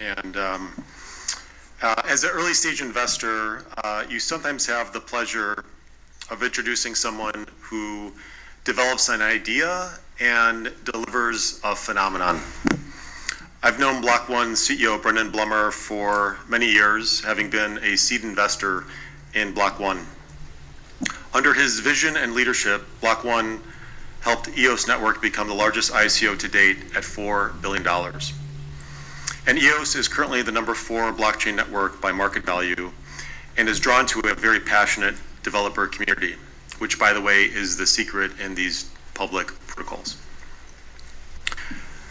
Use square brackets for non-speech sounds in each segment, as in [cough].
And um, uh, as an early stage investor, uh, you sometimes have the pleasure of introducing someone who develops an idea and delivers a phenomenon. I've known Block One CEO Brendan Blumer for many years, having been a seed investor in Block One. Under his vision and leadership, Block One helped EOS Network become the largest ICO to date at $4 billion. And EOS is currently the number four blockchain network by market value and is drawn to a very passionate developer community, which, by the way, is the secret in these public protocols.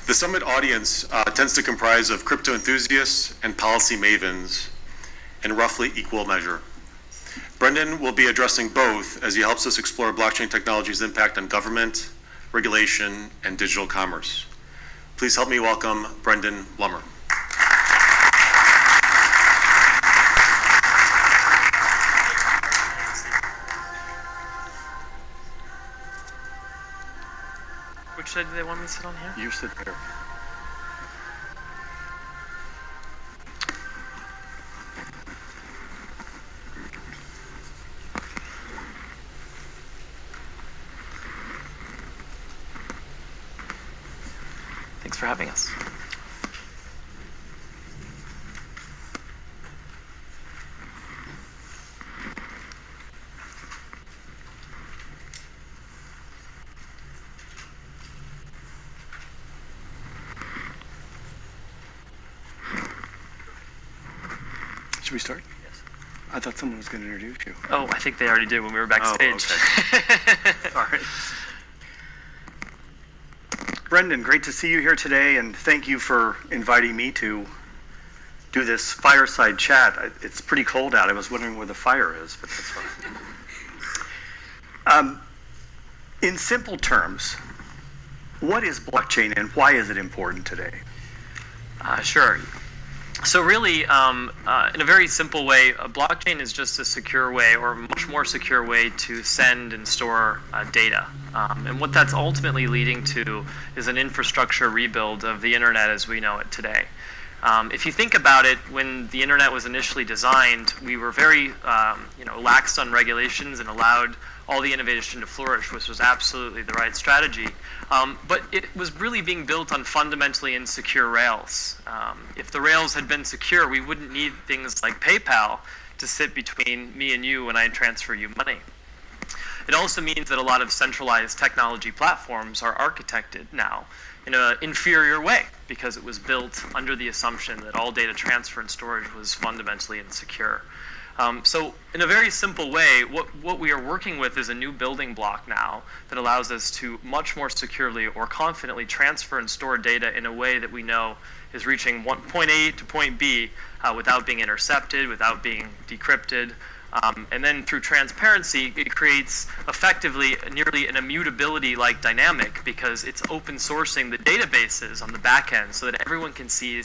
The summit audience uh, tends to comprise of crypto enthusiasts and policy mavens in roughly equal measure. Brendan will be addressing both as he helps us explore blockchain technology's impact on government, regulation, and digital commerce. Please help me welcome Brendan Blumer. Do they want me to sit on here? You sit there. Should we start? Yes. I thought someone was going to introduce you. Oh, I think they already did when we were backstage. All right. [laughs] Brendan, great to see you here today, and thank you for inviting me to do this fireside chat. It's pretty cold out. I was wondering where the fire is, but that's fine. Um, in simple terms, what is blockchain and why is it important today? Uh, sure. So really, um, uh, in a very simple way, a blockchain is just a secure way, or a much more secure way, to send and store uh, data. Um, and what that's ultimately leading to is an infrastructure rebuild of the internet as we know it today. Um, if you think about it, when the internet was initially designed, we were very, um, you know, lax on regulations and allowed all the innovation to flourish, which was absolutely the right strategy. Um, but it was really being built on fundamentally insecure rails. Um, if the rails had been secure, we wouldn't need things like PayPal to sit between me and you when I transfer you money. It also means that a lot of centralized technology platforms are architected now in an inferior way because it was built under the assumption that all data transfer and storage was fundamentally insecure. Um, so in a very simple way, what, what we are working with is a new building block now that allows us to much more securely or confidently transfer and store data in a way that we know is reaching one, point A to point B uh, without being intercepted, without being decrypted, um, and then through transparency, it creates effectively nearly an immutability-like dynamic because it's open sourcing the databases on the back end so that everyone can see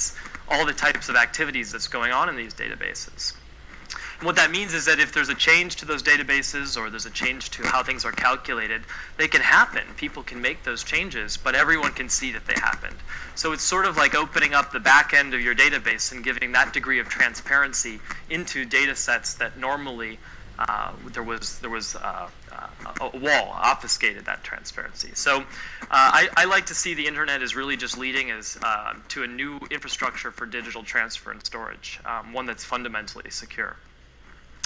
all the types of activities that's going on in these databases. What that means is that if there's a change to those databases or there's a change to how things are calculated, they can happen. People can make those changes, but everyone can see that they happened. So it's sort of like opening up the back end of your database and giving that degree of transparency into data sets that normally uh, there was there was uh, uh, a wall obfuscated that transparency. So uh, I, I, like to see the internet as really just leading as uh, to a new infrastructure for digital transfer and storage, um, one that's fundamentally secure.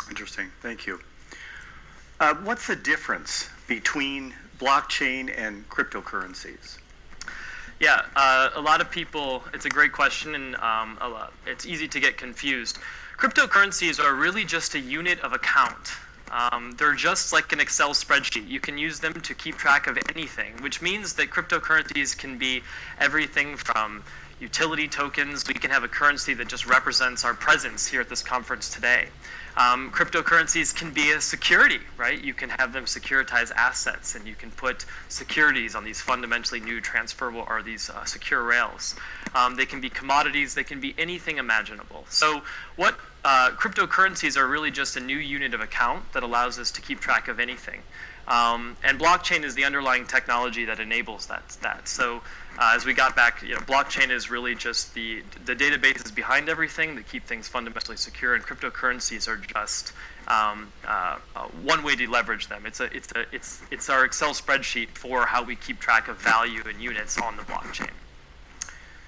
Interesting, thank you. Uh, what's the difference between blockchain and cryptocurrencies? Yeah, uh, a lot of people, it's a great question, and um, lot, it's easy to get confused. Cryptocurrencies are really just a unit of account. Um, they're just like an Excel spreadsheet. You can use them to keep track of anything, which means that cryptocurrencies can be everything from utility tokens. We can have a currency that just represents our presence here at this conference today. Um, cryptocurrencies can be a security, right? You can have them securitize assets, and you can put securities on these fundamentally new transferable or these uh, secure rails. Um, they can be commodities. They can be anything imaginable. So what uh, cryptocurrencies are really just a new unit of account that allows us to keep track of anything. Um, and blockchain is the underlying technology that enables that. that. So uh, as we got back, you know, blockchain is really just the the databases behind everything that keep things fundamentally secure, and cryptocurrencies are just um, uh, uh, one way to leverage them. It's a it's a it's it's our Excel spreadsheet for how we keep track of value and units on the blockchain.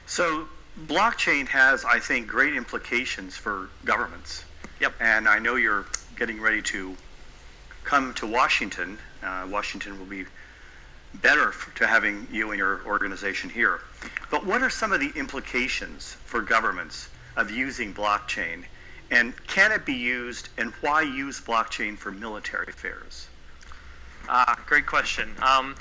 So blockchain has, I think, great implications for governments. Yep. And I know you're getting ready to come to Washington. Uh, Washington will be better to having you and your organization here. But what are some of the implications for governments of using blockchain? And can it be used, and why use blockchain for military affairs? Ah, great question. Um,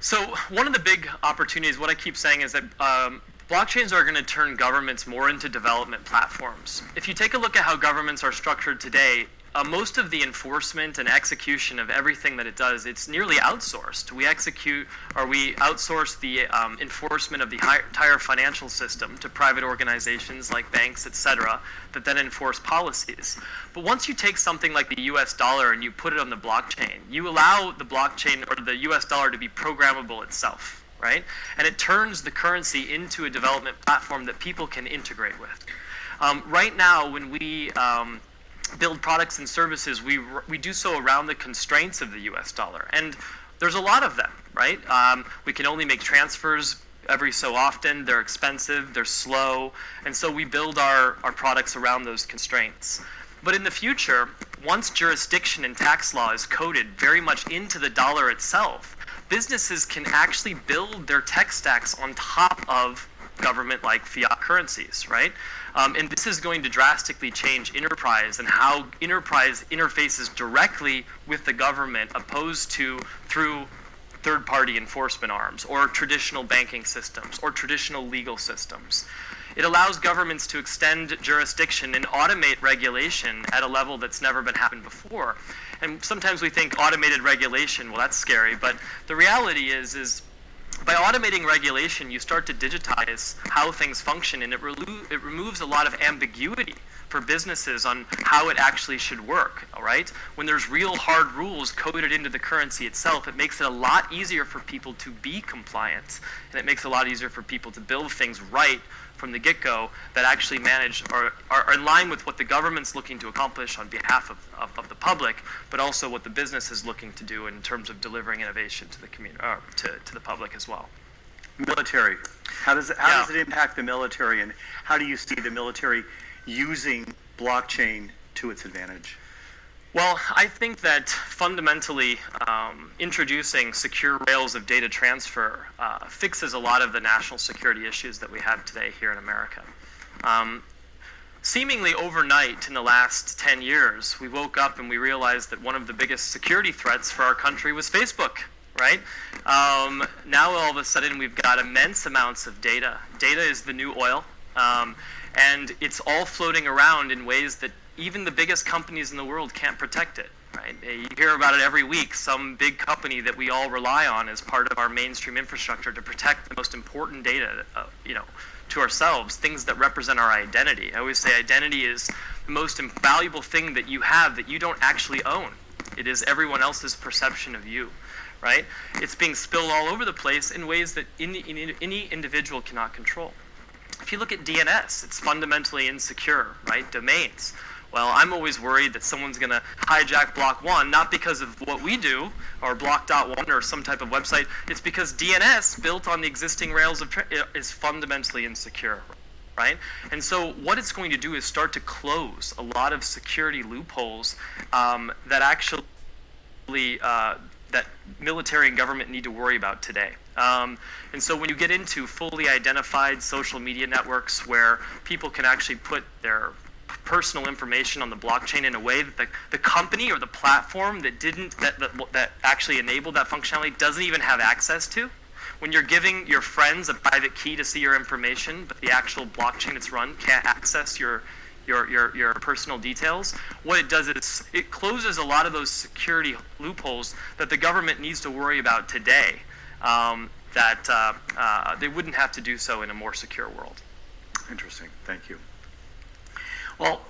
so one of the big opportunities, what I keep saying is that um, blockchains are going to turn governments more into development platforms. If you take a look at how governments are structured today, uh, most of the enforcement and execution of everything that it does, it's nearly outsourced. We execute or we outsource the um, enforcement of the entire financial system to private organizations like banks, et cetera, that then enforce policies. But once you take something like the US dollar and you put it on the blockchain, you allow the blockchain or the US dollar to be programmable itself, right? And it turns the currency into a development platform that people can integrate with. Um, right now, when we um, build products and services, we we do so around the constraints of the U.S. dollar, and there's a lot of them, right? Um, we can only make transfers every so often. They're expensive, they're slow, and so we build our our products around those constraints. But in the future, once jurisdiction and tax law is coded very much into the dollar itself, businesses can actually build their tech stacks on top of government like fiat currencies, right? Um, and this is going to drastically change enterprise and how enterprise interfaces directly with the government opposed to through third party enforcement arms or traditional banking systems or traditional legal systems. It allows governments to extend jurisdiction and automate regulation at a level that's never been happened before. And sometimes we think automated regulation, well, that's scary, but the reality is, is by automating regulation, you start to digitize how things function, and it, it removes a lot of ambiguity for businesses on how it actually should work. All right, when there's real hard rules coded into the currency itself, it makes it a lot easier for people to be compliant, and it makes it a lot easier for people to build things right from the get-go that actually manage or are in line with what the government's looking to accomplish on behalf of, of, of the public, but also what the business is looking to do in terms of delivering innovation to the community, or uh, to, to the public as well. Military. How does it, how Yeah. does it impact the military, and how do you see the military using blockchain to its advantage? Well, I think that fundamentally um, introducing secure rails of data transfer uh, fixes a lot of the national security issues that we have today here in America. Um, seemingly overnight in the last 10 years, we woke up and we realized that one of the biggest security threats for our country was Facebook, right? Um, now all of a sudden we've got immense amounts of data. Data is the new oil, um, and it's all floating around in ways that even the biggest companies in the world can't protect it. Right? Uh, You hear about it every week. Some big company that we all rely on as part of our mainstream infrastructure to protect the most important data, uh, you know, to ourselves, things that represent our identity. I always say identity is the most valuable thing that you have that you don't actually own. It is everyone else's perception of you, right? It's being spilled all over the place in ways that any, any, individual cannot control. If you look at DNS, it's fundamentally insecure, right? Domains. Well, I'm always worried that someone's going to hijack Block 1, not because of what we do, or Block.1 or some type of website. It's because DNS, built on the existing rails of is fundamentally insecure, right? And so what it's going to do is start to close a lot of security loopholes um, that actually uh, that military and government need to worry about today. Um, and so when you get into fully identified social media networks where people can actually put their personal information on the blockchain in a way that the, the company or the platform that didn't that, that that actually enabled that functionality doesn't even have access to when you're giving your friends a private key to see your information but the actual blockchain it's run can't access your your, your, your personal details, what it does is it closes a lot of those security loopholes that the government needs to worry about today um, that uh, uh, they wouldn't have to do so in a more secure world. Interesting. Thank you. Well,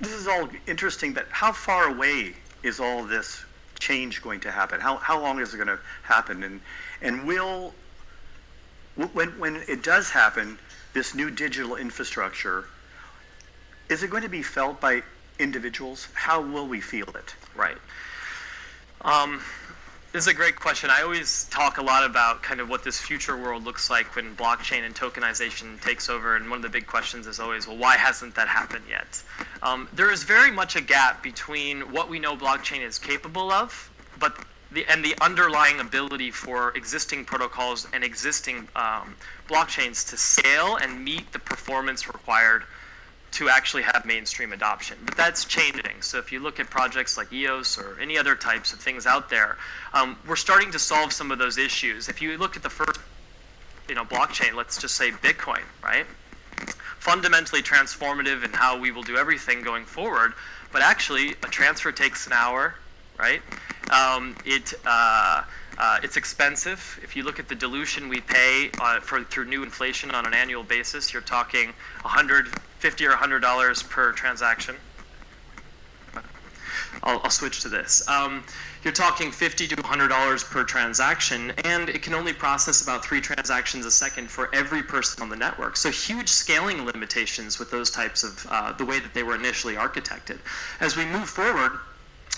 this is all interesting, but how far away is all this change going to happen? How, how long is it going to happen? And, and will, When, when it does happen, this new digital infrastructure, is it going to be felt by individuals? How will we feel it? Right. Um, this is a great question. I always talk a lot about kind of what this future world looks like when blockchain and tokenization takes over. And one of the big questions is always, well, why hasn't that happened yet? Um, there is very much a gap between what we know blockchain is capable of, but the, and the underlying ability for existing protocols and existing um, blockchains to scale and meet the performance required to actually have mainstream adoption. But that's changing. So if you look at projects like EOS or any other types of things out there, um, we're starting to solve some of those issues. If you look at the first, you know, blockchain, let's just say Bitcoin, right? Fundamentally transformative in how we will do everything going forward. But actually, a transfer takes an hour, right? Um, it uh, uh, it's expensive. If you look at the dilution we pay uh, for through new inflation on an annual basis, you're talking 150 or 100 dollars per transaction. I'll, I'll switch to this. Um, you're talking 50 to 100 dollars per transaction, and it can only process about three transactions a second for every person on the network. So huge scaling limitations with those types of uh, the way that they were initially architected. As we move forward,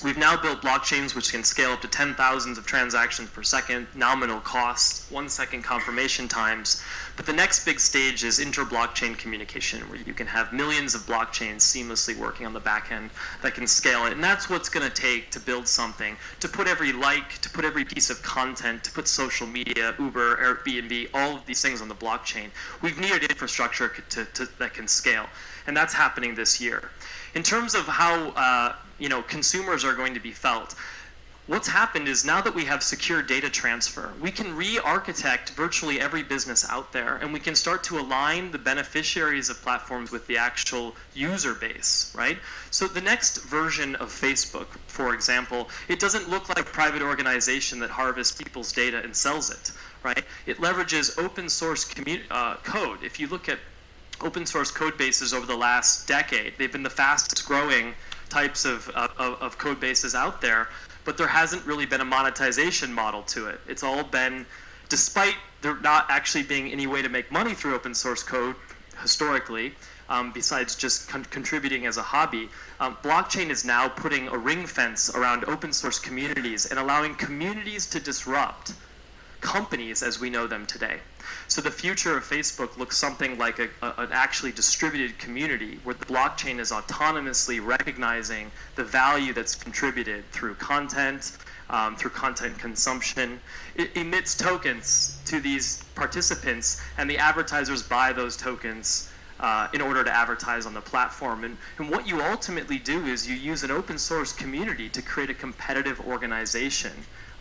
We've now built blockchains which can scale up to 10 thousands of transactions per second, nominal cost, one second confirmation times. But the next big stage is inter-blockchain communication, where you can have millions of blockchains seamlessly working on the back end that can scale it. And that's what's going to take to build something, to put every like, to put every piece of content, to put social media, Uber, Airbnb, all of these things on the blockchain. We've needed infrastructure to, to, that can scale. And that's happening this year. In terms of how uh, you know consumers are going to be felt, what's happened is now that we have secure data transfer, we can re-architect virtually every business out there, and we can start to align the beneficiaries of platforms with the actual user base, right? So the next version of Facebook, for example, it doesn't look like a private organization that harvests people's data and sells it, right? It leverages open source uh, code. If you look at open source code bases over the last decade. They've been the fastest growing types of, of, of, code bases out there, but there hasn't really been a monetization model to it. It's all been, despite there not actually being any way to make money through open source code historically, um, besides just con contributing as a hobby, um, blockchain is now putting a ring fence around open source communities and allowing communities to disrupt companies as we know them today. So the future of Facebook looks something like a, a, an actually distributed community where the blockchain is autonomously recognizing the value that's contributed through content, um, through content consumption. It emits tokens to these participants, and the advertisers buy those tokens uh, in order to advertise on the platform. And, and what you ultimately do is you use an open source community to create a competitive organization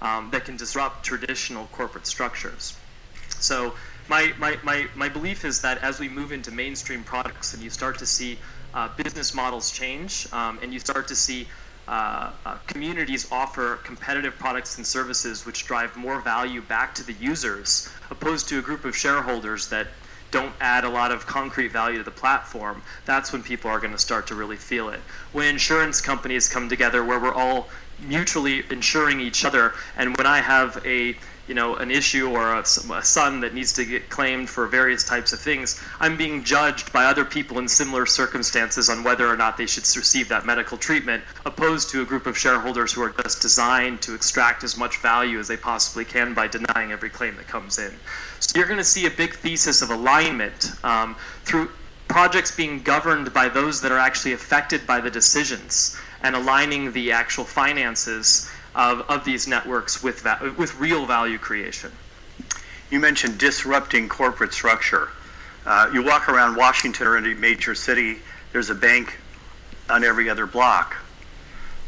um, that can disrupt traditional corporate structures. So my, my, my, my belief is that as we move into mainstream products and you start to see uh, business models change um, and you start to see uh, uh, communities offer competitive products and services which drive more value back to the users opposed to a group of shareholders that don't add a lot of concrete value to the platform, that's when people are going to start to really feel it. When insurance companies come together where we're all mutually insuring each other, and when I have a you know, an issue or a, a, son that needs to get claimed for various types of things, I'm being judged by other people in similar circumstances on whether or not they should receive that medical treatment, opposed to a group of shareholders who are just designed to extract as much value as they possibly can by denying every claim that comes in. So you're going to see a big thesis of alignment um, through projects being governed by those that are actually affected by the decisions and aligning the actual finances of, of these networks with, with real value creation. You mentioned disrupting corporate structure. Uh, you walk around Washington or any major city, there's a bank on every other block.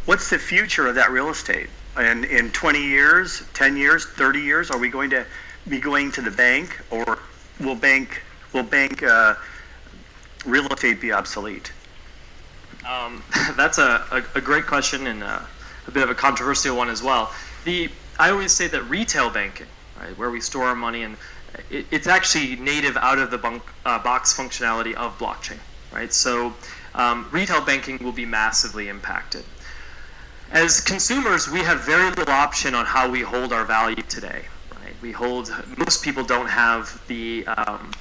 What's the future of that real estate? And in 20 years, 10 years, 30 years, are we going to be going to the bank, or will bank will bank uh, real estate be obsolete? Um, [laughs] that's a, a, a, great question, and uh, a bit of a controversial one as well. The I always say that retail banking, right, where we store our money, and it, it's actually native out of the bunk, uh, box functionality of blockchain, right? So um, retail banking will be massively impacted. As consumers, we have very little option on how we hold our value today, right? We hold, most people don't have the, um,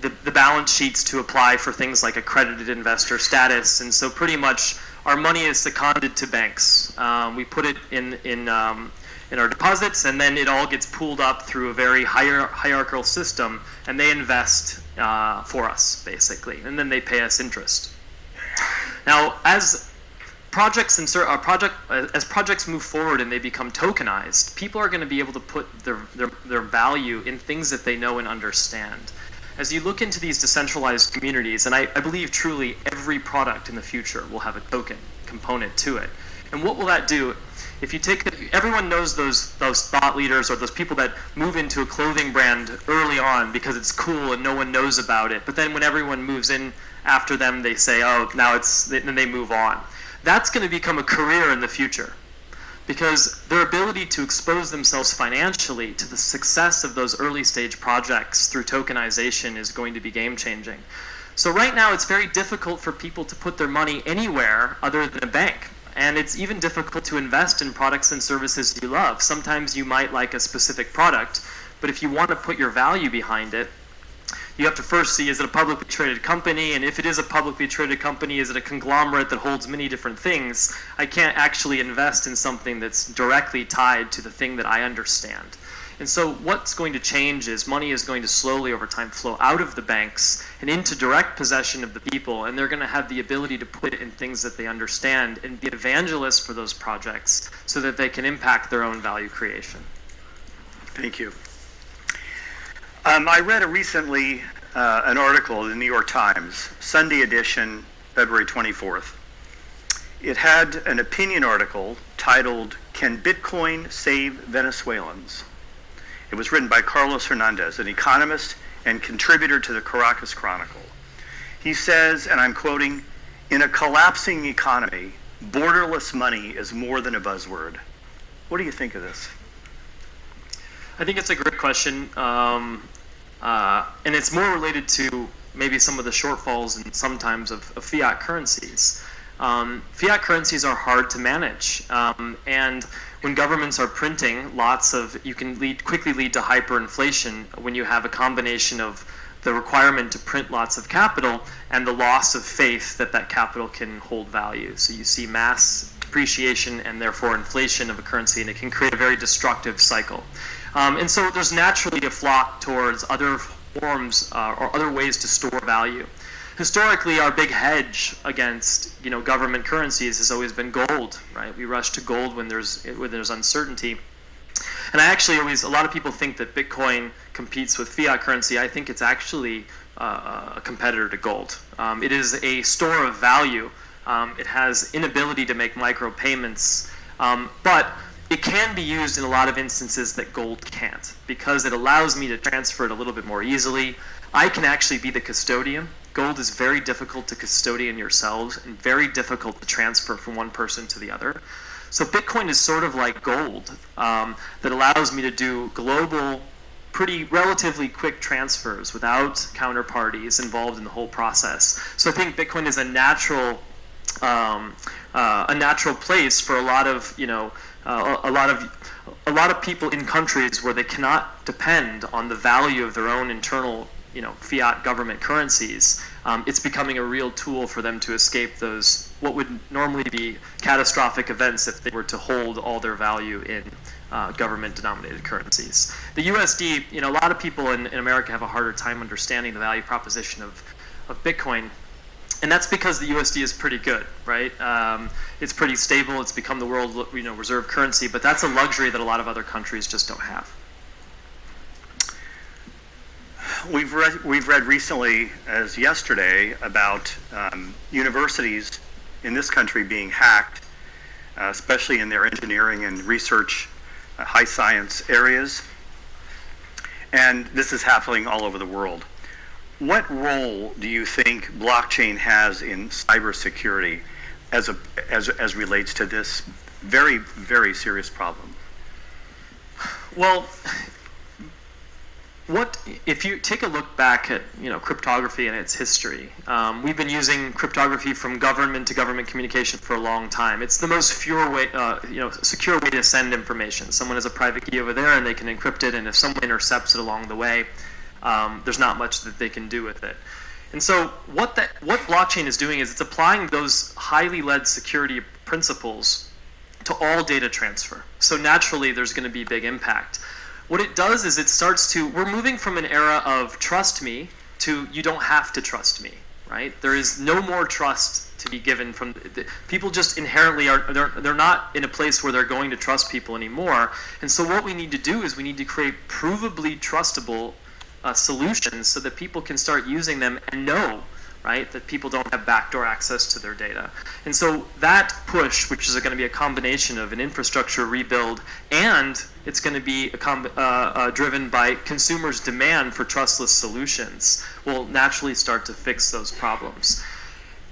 the, the balance sheets to apply for things like accredited investor status, and so pretty much our money is seconded to banks. Um, we put it in, in, um, in our deposits, and then it all gets pooled up through a very hier- hierarchical system, and they invest uh, for us, basically, and then they pay us interest. Now, as projects and uh, project as projects move forward and they become tokenized, people are going to be able to put their, their their value in things that they know and understand. As you look into these decentralized communities, and I, I believe truly every product in the future will have a token component to it. And what will that do? If you take everyone knows those those thought leaders or those people that move into a clothing brand early on because it's cool and no one knows about it. But then when everyone moves in after them, they say, "Oh, now it's," then they move on that's going to become a career in the future because their ability to expose themselves financially to the success of those early stage projects through tokenization is going to be game changing. So right now it's very difficult for people to put their money anywhere other than a bank. And it's even difficult to invest in products and services you love. Sometimes you might like a specific product, but if you want to put your value behind it, you have to first see is it a publicly traded company? And if it is a publicly traded company is it a conglomerate that holds many different things? I can't actually invest in something that's directly tied to the thing that i understand. And so what's going to change is money is going to slowly over time flow out of the banks and into direct possession of the people and they're going to have the ability to put it in things that they understand and be evangelists for those projects so that they can impact their own value creation. Thank you um, I read a recently uh, an article in the New York Times, Sunday edition, February 24th. It had an opinion article titled, Can Bitcoin Save Venezuelans? It was written by Carlos Hernandez, an economist and contributor to the Caracas Chronicle. He says, and I'm quoting, in a collapsing economy, borderless money is more than a buzzword. What do you think of this? I think it's a great question. Um, uh, and it's more related to maybe some of the shortfalls and sometimes of, of fiat currencies. Um, fiat currencies are hard to manage, um, and when governments are printing lots of, you can lead quickly lead to hyperinflation when you have a combination of the requirement to print lots of capital and the loss of faith that that capital can hold value. So you see mass depreciation and therefore inflation of a currency, and it can create a very destructive cycle. Um, and so there's naturally a flock towards other forms uh, or other ways to store value. Historically, our big hedge against you know government currencies has always been gold, right? We rush to gold when there's when there's uncertainty. And I actually always a lot of people think that Bitcoin competes with fiat currency. I think it's actually uh, a competitor to gold. Um, it is a store of value. Um, it has inability to make micropayments, um, but it can be used in a lot of instances that gold can't because it allows me to transfer it a little bit more easily. I can actually be the custodian. Gold is very difficult to custodian yourselves and very difficult to transfer from one person to the other. So Bitcoin is sort of like gold um, that allows me to do global, pretty relatively quick transfers without counterparties involved in the whole process. So I think Bitcoin is a natural, um, uh, a natural place for a lot of you know uh, a lot of a lot of people in countries where they cannot depend on the value of their own internal you know fiat government currencies um, it's becoming a real tool for them to escape those what would normally be catastrophic events if they were to hold all their value in uh, government denominated currencies. The usd you know a lot of people in, in america have a harder time understanding the value proposition of, of bitcoin and that's because the USD is pretty good, right? Um, it's pretty stable. It's become the world, you know, reserve currency, but that's a luxury that a lot of other countries just don't have. We've read, we've read recently, as yesterday, about um, universities in this country being hacked, uh, especially in their engineering and research, uh, high science areas. And this is happening all over the world. What role do you think blockchain has in cybersecurity as, a, as, as relates to this very, very serious problem? Well, what if you take a look back at you know cryptography and its history? Um, we've been using cryptography from government to government communication for a long time. It's the most secure way, uh, you know, secure way to send information. Someone has a private key over there, and they can encrypt it. And if someone intercepts it along the way, um, there's not much that they can do with it. And so what that what blockchain is doing is it's applying those highly led security principles to all data transfer. So naturally, there's going to be big impact. What it does is it starts to, we're moving from an era of trust me to you don't have to trust me, right? There is no more trust to be given from, the, people just inherently are, they're, they're not in a place where they're going to trust people anymore. And so what we need to do is we need to create provably trustable uh, solutions so that people can start using them and know right? That people don't have backdoor access to their data. And so that push, which is going to be a combination of an infrastructure rebuild and it's going to be uh, uh, driven by consumers' demand for trustless solutions, will naturally start to fix those problems.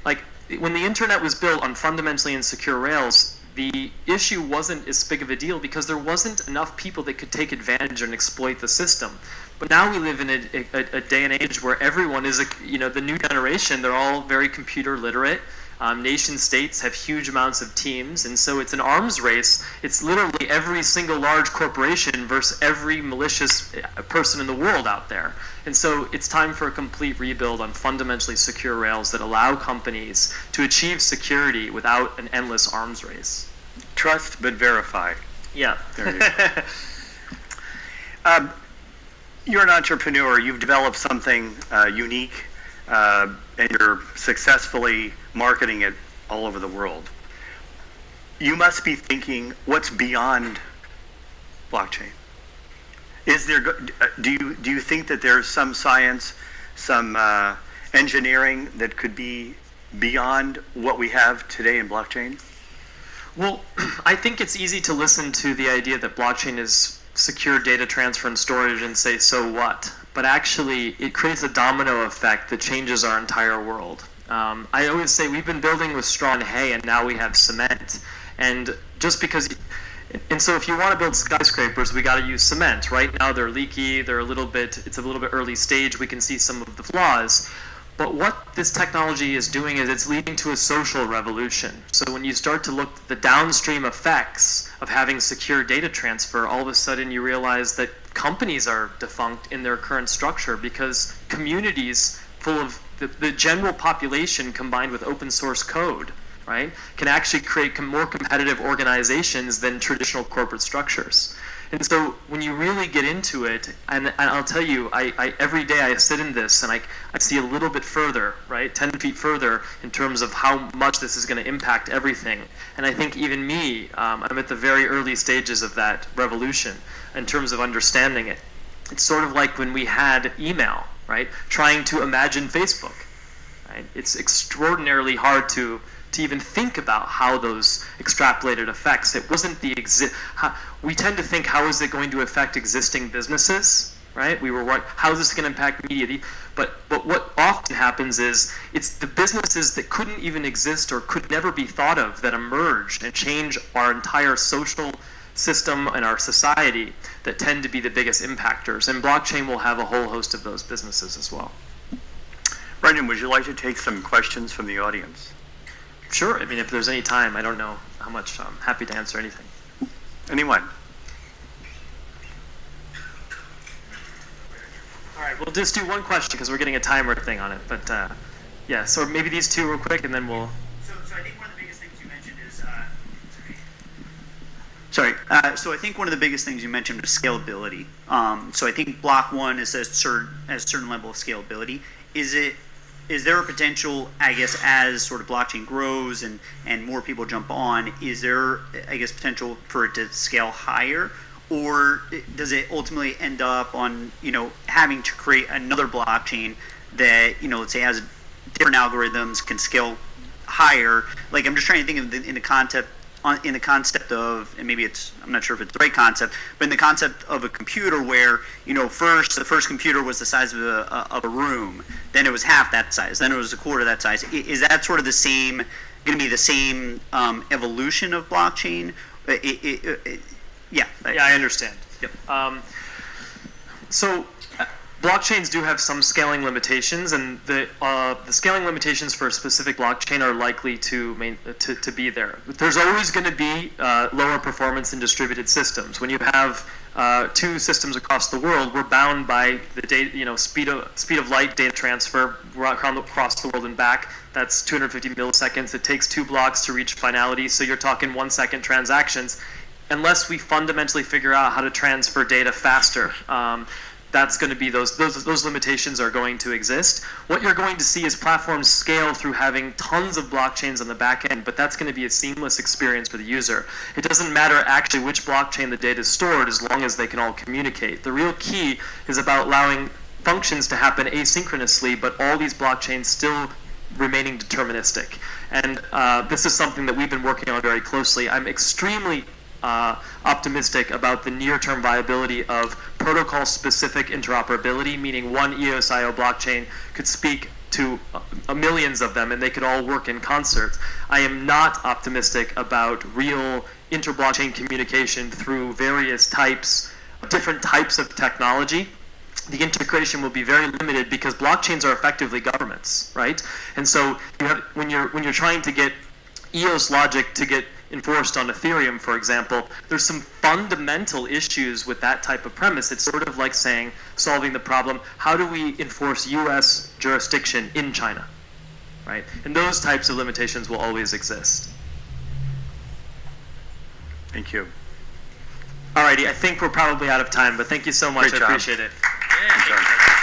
Like when the internet was built on fundamentally insecure rails, the issue wasn't as big of a deal because there wasn't enough people that could take advantage and exploit the system. But now we live in a, a, a, day and age where everyone is, a, you know, the new generation, they're all very computer literate. Um, nation states have huge amounts of teams, and so it's an arms race. It's literally every single large corporation versus every malicious uh, person in the world out there. And so it's time for a complete rebuild on fundamentally secure rails that allow companies to achieve security without an endless arms race. Trust but verify. Yeah. There you go. [laughs] um, you're an entrepreneur. You've developed something uh, unique, uh, and you're successfully marketing it all over the world. You must be thinking, what's beyond blockchain? Is there? Uh, do you do you think that there's some science, some uh, engineering that could be beyond what we have today in blockchain? Well, [clears throat] I think it's easy to listen to the idea that blockchain is secure data transfer and storage and say, so what? But actually, it creates a domino effect that changes our entire world. Um, I always say we've been building with straw and hay, and now we have cement. And just because, and so if you want to build skyscrapers, we got to use cement. Right now, they're leaky. They're a little bit. It's a little bit early stage. We can see some of the flaws. But what this technology is doing is it's leading to a social revolution. So when you start to look at the downstream effects of having secure data transfer, all of a sudden you realize that companies are defunct in their current structure because communities full of the, the general population combined with open source code, right, can actually create more competitive organizations than traditional corporate structures. And so when you really get into it, and, and I'll tell you, I, I, every day I sit in this and I, I see a little bit further, right, 10 feet further in terms of how much this is going to impact everything. And I think even me, um, I'm at the very early stages of that revolution in terms of understanding it. It's sort of like when we had email, right, trying to imagine Facebook. Right? It's extraordinarily hard to to even think about how those extrapolated effects. It wasn't the exist. We tend to think, how is it going to affect existing businesses? Right? We were? How is this going to impact media? But but what often happens is it's the businesses that couldn't even exist or could never be thought of that emerge and change our entire social system and our society that tend to be the biggest impactors. And blockchain will have a whole host of those businesses as well. Brendan, would you like to take some questions from the audience? Sure. I mean, if there's any time, I don't know how much. I'm happy to answer anything. Anyone? All right, we'll just do one question because we're getting a timer thing on it. But uh, yeah, so maybe these two real quick, and then we'll. So, so I think one of the biggest things you mentioned is. Uh, sorry. Uh, so I think one of the biggest things you mentioned was scalability. Um, so I think Block One is a certain, has a certain level of scalability. Is it is there a potential, I guess, as sort of blockchain grows and, and more people jump on, is there, I guess, potential for it to scale higher? Or does it ultimately end up on, you know, having to create another blockchain that, you know, let's say has different algorithms, can scale higher? Like, I'm just trying to think of the, in the concept on, in the concept of, and maybe it's, I'm not sure if it's the right concept, but in the concept of a computer where, you know, first, the first computer was the size of a, of a room, then it was half that size, then it was a quarter that size. Is that sort of the same, going to be the same um, evolution of blockchain? It, it, it, yeah. Yeah, I understand. Yep. Um, so blockchains do have some scaling limitations, and the uh, the scaling limitations for a specific blockchain are likely to main, to, to be there. There's always going to be uh, lower performance in distributed systems. When you have uh, two systems across the world, we're bound by the data, you know, speed of speed of light data transfer across the world and back. That's 250 milliseconds. It takes two blocks to reach finality, so you're talking one second transactions. Unless we fundamentally figure out how to transfer data faster, um, that's going to be those, those those limitations are going to exist. What you're going to see is platforms scale through having tons of blockchains on the back end, but that's going to be a seamless experience for the user. It doesn't matter actually which blockchain the data is stored as long as they can all communicate. The real key is about allowing functions to happen asynchronously, but all these blockchains still remaining deterministic. And uh, this is something that we've been working on very closely. I'm extremely uh, optimistic about the near-term viability of protocol-specific interoperability, meaning one EOSIO blockchain could speak to uh, millions of them and they could all work in concert. I am not optimistic about real inter-blockchain communication through various types, different types of technology the integration will be very limited because blockchains are effectively governments, right? And so you have when you're when you're trying to get EOS logic to get enforced on Ethereum, for example, there's some fundamental issues with that type of premise. It's sort of like saying solving the problem: how do we enforce U.S. jurisdiction in China, right? And those types of limitations will always exist. Thank you. Alrighty, I think we're probably out of time, but thank you so much. Great I job. appreciate it. Good job.